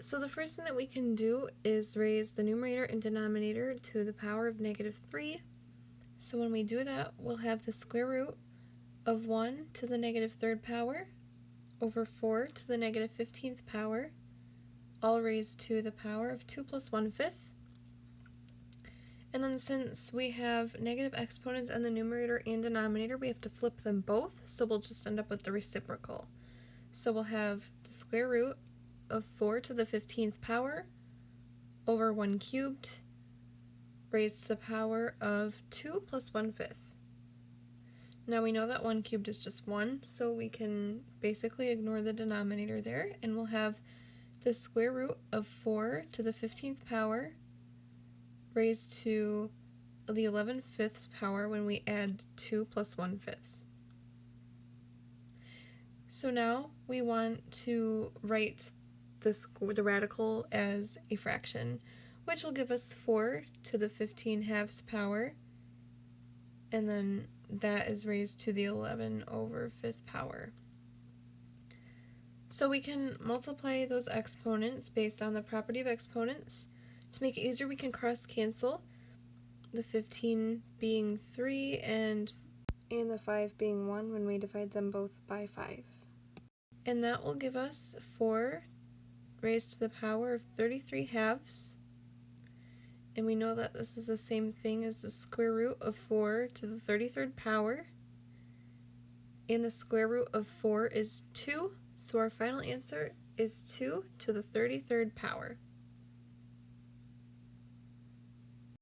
So the first thing that we can do is raise the numerator and denominator to the power of negative 3. So when we do that, we'll have the square root of 1 to the negative third power over 4 to the negative 15th power, all raised to the power of 2 plus 1 fifth. And then since we have negative exponents on the numerator and denominator, we have to flip them both, so we'll just end up with the reciprocal. So we'll have the square root of 4 to the 15th power over 1 cubed raised to the power of 2 plus 1 fifth. Now we know that 1 cubed is just 1, so we can basically ignore the denominator there, and we'll have the square root of 4 to the 15th power raised to the 11 fifths power when we add 2 plus 1 fifths. So now we want to write the, the radical as a fraction, which will give us 4 to the 15 halves power, and then that is raised to the 11 over 5th power. So we can multiply those exponents based on the property of exponents. To make it easier, we can cross cancel, the 15 being 3 and, and the 5 being 1 when we divide them both by 5. And that will give us 4 raised to the power of 33 halves. And we know that this is the same thing as the square root of 4 to the 33rd power. And the square root of 4 is 2, so our final answer is 2 to the 33rd power.